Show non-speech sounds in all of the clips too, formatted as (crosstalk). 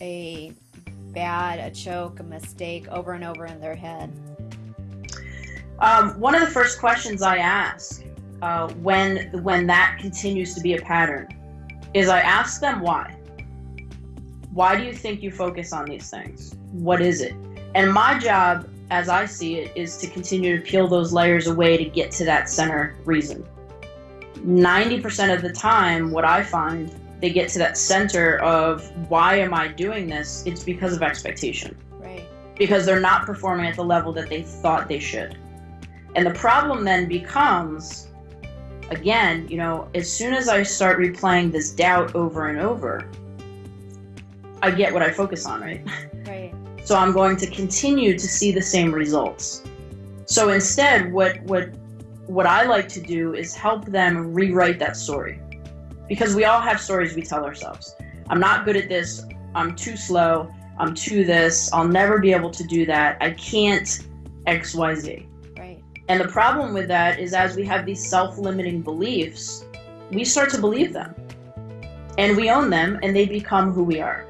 had a choke, a mistake over and over in their head? Um, one of the first questions I ask uh, when when that continues to be a pattern is I ask them why. Why do you think you focus on these things? What is it? And my job, as I see it, is to continue to peel those layers away to get to that center reason. 90% of the time, what I find, they get to that center of why am I doing this? It's because of expectation. Right. Because they're not performing at the level that they thought they should. And the problem then becomes again, you know, as soon as I start replaying this doubt over and over, I get what I focus on, right? (laughs) Right. So I'm going to continue to see the same results. So instead, what what what I like to do is help them rewrite that story. Because we all have stories we tell ourselves. I'm not good at this. I'm too slow. I'm too this. I'll never be able to do that. I can't XYZ. Right. And the problem with that is as we have these self-limiting beliefs, we start to believe them. And we own them and they become who we are.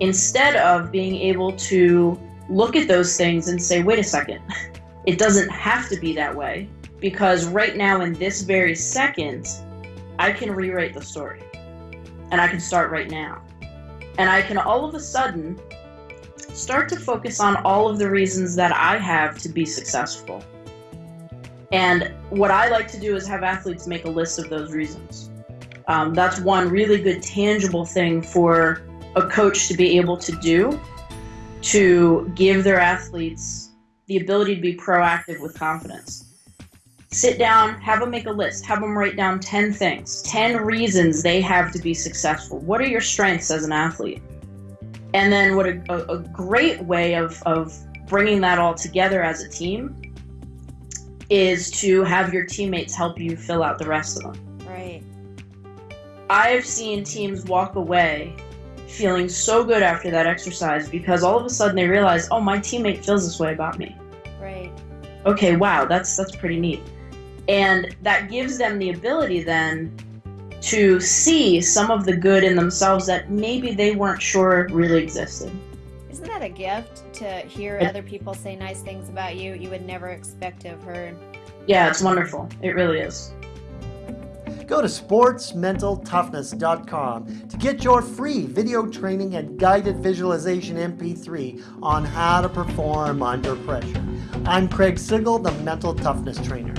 Instead of being able to look at those things and say, wait a second, (laughs) it doesn't have to be that way because right now in this very second, I can rewrite the story. And I can start right now. And I can all of a sudden start to focus on all of the reasons that I have to be successful. And what I like to do is have athletes make a list of those reasons. Um, that's one really good tangible thing for a coach to be able to do to give their athletes the ability to be proactive with confidence sit down, have them make a list, have them write down 10 things, 10 reasons they have to be successful. What are your strengths as an athlete? And then what a, a, a great way of, of bringing that all together as a team is to have your teammates help you fill out the rest of them. Right. I've seen teams walk away feeling so good after that exercise because all of a sudden they realize, oh, my teammate feels this way about me. Right. Okay, wow, that's that's pretty neat. And that gives them the ability then to see some of the good in themselves that maybe they weren't sure really existed. Isn't that a gift to hear other people say nice things about you you would never expect to have heard? Yeah, it's wonderful. It really is. Go to sportsmentaltoughness.com to get your free video training and guided visualization MP3 on how to perform under pressure. I'm Craig Sigl, the Mental Toughness Trainer.